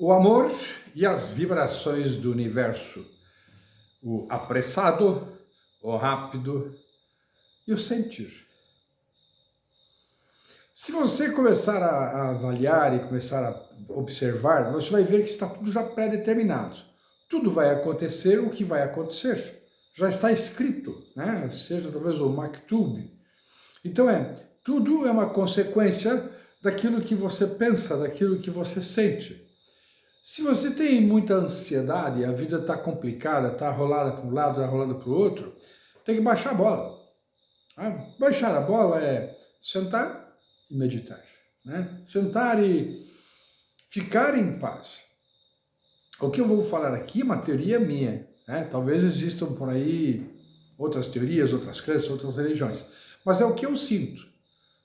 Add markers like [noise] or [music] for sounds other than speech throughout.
O amor e as vibrações do universo. O apressado, o rápido e o sentir. Se você começar a, avaliar e começar a observar, você vai ver que está tudo já pré-determinado. Tudo vai acontecer o que vai acontecer. Já está escrito, né? seja talvez o Maktub. Então é, tudo é uma consequência daquilo que você pensa, daquilo que você sente. Se você tem muita ansiedade, a vida está complicada, está rolada para um lado, está rolando para o outro, tem que baixar a bola. Ah, baixar a bola é sentar e meditar. Né? Sentar e ficar em paz. O que eu vou falar aqui é uma teoria minha. Né? Talvez existam por aí outras teorias, outras crenças, outras religiões. Mas é o que eu sinto.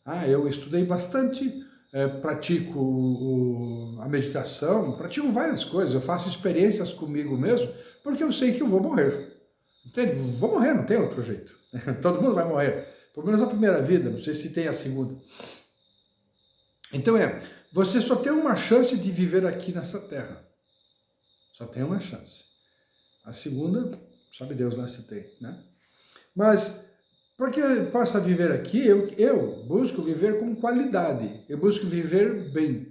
Ah, eu estudei bastante, é, pratico o, a meditação, pratico várias coisas, eu faço experiências comigo mesmo, porque eu sei que eu vou morrer. Entende? Vou morrer, não tem outro jeito. [laughs] Todo mundo vai morrer. Pelo menos a primeira vida, não sei se tem a segunda. Então é, você só tem uma chance de viver aqui nessa terra. Só tem uma chance. A segunda, sabe Deus lá se tem, né? Mas porque eu possa viver aqui, eu, eu busco viver com qualidade, eu busco viver bem.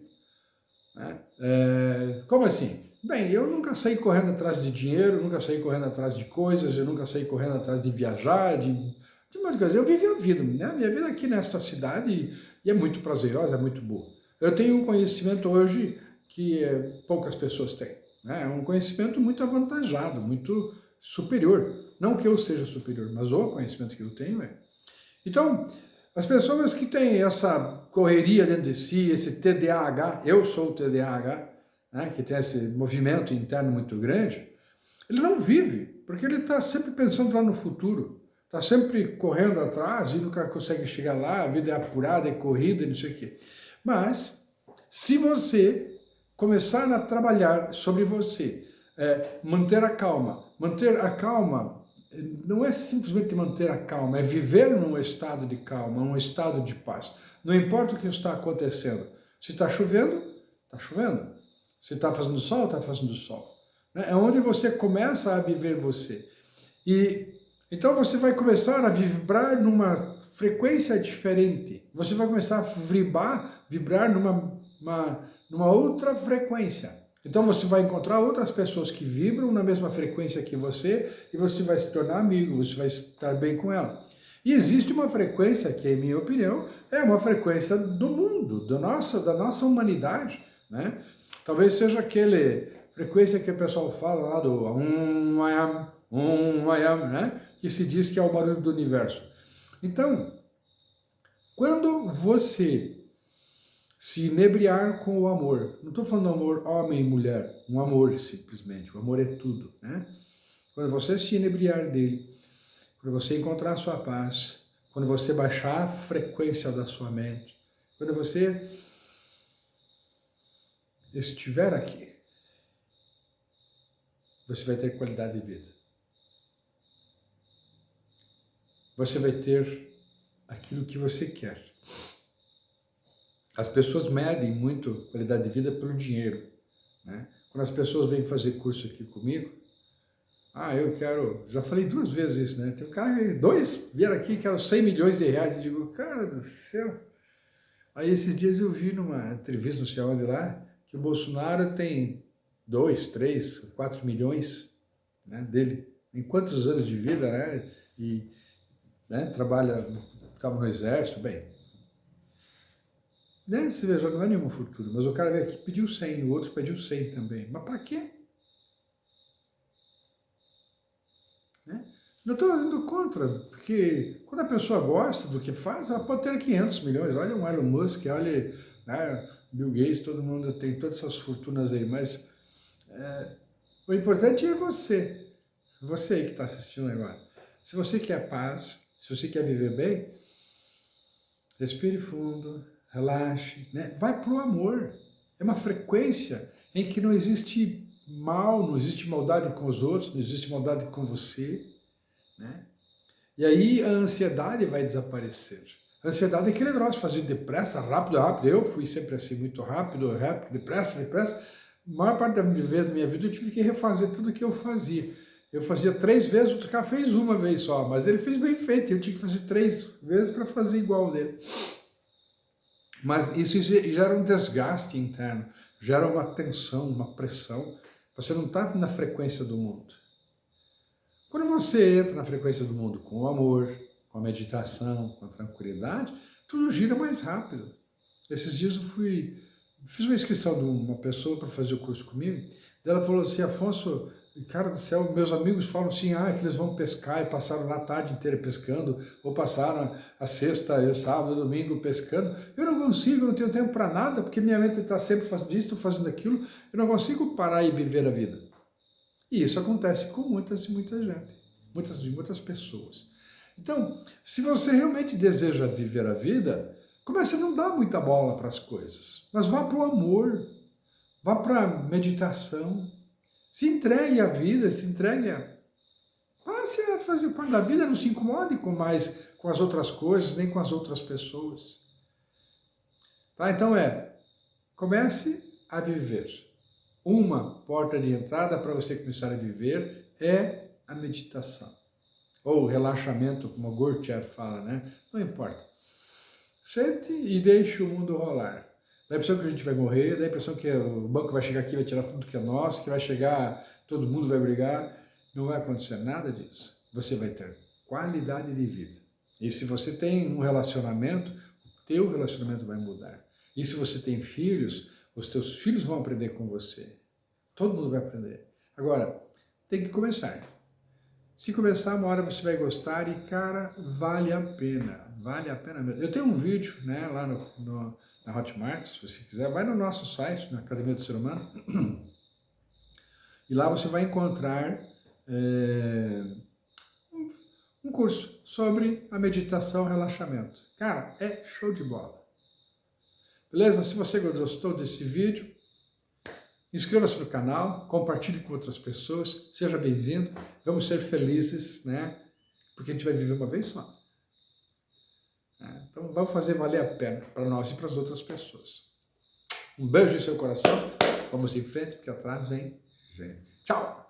Né? É, como assim? Bem, eu nunca saí correndo atrás de dinheiro, nunca saí correndo atrás de coisas, eu nunca saí correndo atrás de viajar, de, de muitas coisas. Eu vivi a vida, né? minha vida aqui nessa cidade e é muito prazerosa, é muito boa. Eu tenho um conhecimento hoje que é, poucas pessoas têm. Né? É um conhecimento muito avantajado, muito superior. Não que eu seja superior, mas o conhecimento que eu tenho é. Então, as pessoas que têm essa correria dentro de si, esse TDAH, eu sou o TDAH, né, que tem esse movimento interno muito grande, ele não vive, porque ele está sempre pensando lá no futuro, está sempre correndo atrás e nunca consegue chegar lá, a vida é apurada, é corrida, não sei o quê. Mas, se você começar a trabalhar sobre você, é, manter a calma, manter a calma não é simplesmente manter a calma, é viver num estado de calma, num estado de paz. Não importa o que está acontecendo. Se está chovendo, está chovendo. Se está fazendo sol, está fazendo sol. Né? É onde você começa a viver você. E então você vai começar a vibrar numa frequência diferente. Você vai começar a vibrar, vibrar numa, uma, numa outra frequência. Então você vai encontrar outras pessoas que vibram na mesma frequência que você e você vai se tornar amigo, você vai estar bem com ela. E existe uma frequência que, em minha opinião, é uma frequência do mundo, do nosso, da nossa humanidade. Né? Talvez seja aquele frequência que o pessoal fala lá do um I am, um I am, né? que se diz que é o barulho do universo. Então, quando você se inebriar com o amor. Não estou falando amor homem e mulher, um amor simplesmente, o amor é tudo. Né? Quando você se inebriar dele, quando você encontrar a sua paz, quando você baixar a frequência da sua mente, quando você estiver aqui, você vai ter qualidade de vida. Você vai ter aquilo que você quer. As pessoas medem muito qualidade de vida pelo dinheiro. Né? Quando as pessoas vêm fazer curso aqui comigo, ah, eu quero, já falei duas vezes isso, né? Tem um cara, dois vieram aqui, quero 100 milhões de reais. Eu digo, cara do céu. Aí esses dias eu vi numa entrevista, não sei onde lá, que o Bolsonaro tem 2, 3, 4 milhões né, dele. Em quantos anos de vida, né? E né, trabalha, estava no exército, bem, né? Você veja, não é nenhuma fortuna, mas o cara veio aqui pediu 100, o outro pediu 100 também. Mas para quê? Né? Não estou indo contra, porque quando a pessoa gosta do que faz, ela pode ter 500 milhões. Olha o Elon Musk, olha né, Bill Gates, todo mundo tem todas essas fortunas aí, mas é, o importante é você, você aí que está assistindo agora. Se você quer paz, se você quer viver bem, respire fundo, relaxe, né? vai para o amor. É uma frequência em que não existe mal, não existe maldade com os outros, não existe maldade com você. Né? E aí a ansiedade vai desaparecer. A ansiedade é aquele negócio, fazer depressa, rápido, rápido. Eu fui sempre assim, muito rápido, rápido, depressa, depressa. A maior parte da vez da minha vida eu tive que refazer tudo que eu fazia. Eu fazia três vezes, o cara fez uma vez só, mas ele fez bem feito, eu tinha que fazer três vezes para fazer igual dele. Mas isso gera um desgaste interno, gera uma tensão, uma pressão. Você não está na frequência do mundo. Quando você entra na frequência do mundo com o amor, com a meditação, com a tranquilidade, tudo gira mais rápido. Esses dias eu fui, fiz uma inscrição de uma pessoa para fazer o curso comigo, ela falou assim, Afonso, cara do céu, meus amigos falam assim, ah, que eles vão pescar e passaram a tarde inteira pescando, ou passaram a sexta, o sábado, domingo pescando. Eu não consigo, não tenho tempo para nada, porque minha mente está sempre fazendo isso, fazendo aquilo, eu não consigo parar e viver a vida. E isso acontece com muitas e muita gente, muitas e muitas pessoas. Então, se você realmente deseja viver a vida, comece a não dar muita bola para as coisas, mas vá para o amor, vá para a meditação, se entregue à vida, se entregue a... Passe a fazer parte da vida, não se incomode com mais com as outras coisas, nem com as outras pessoas. Tá? Então é, comece a viver. Uma porta de entrada para você começar a viver é a meditação. Ou relaxamento, como o Gurdjieff fala, né? Não importa. Sente e deixe o mundo rolar. Dá a impressão que a gente vai morrer, dá a impressão que o banco vai chegar aqui e vai tirar tudo que é nosso, que vai chegar, todo mundo vai brigar. Não vai acontecer nada disso. Você vai ter qualidade de vida. E se você tem um relacionamento, o teu relacionamento vai mudar. E se você tem filhos, os teus filhos vão aprender com você. Todo mundo vai aprender. Agora, tem que começar. Se começar, uma hora você vai gostar e, cara, vale a pena. Vale a pena mesmo. Eu tenho um vídeo né, lá no, no na Hotmart, se você quiser, vai no nosso site, na Academia do Ser Humano, [clears throat] e lá você vai encontrar é, um curso sobre a meditação relaxamento. Cara, é show de bola. Beleza? Se você gostou desse vídeo, inscreva-se no canal, compartilhe com outras pessoas, seja bem-vindo, vamos ser felizes, né? Porque a gente vai viver uma vez só. Né? Então vamos fazer valer a pena para nós e para as outras pessoas. Um beijo em seu coração, vamos em frente, porque atrás vem gente. Tchau!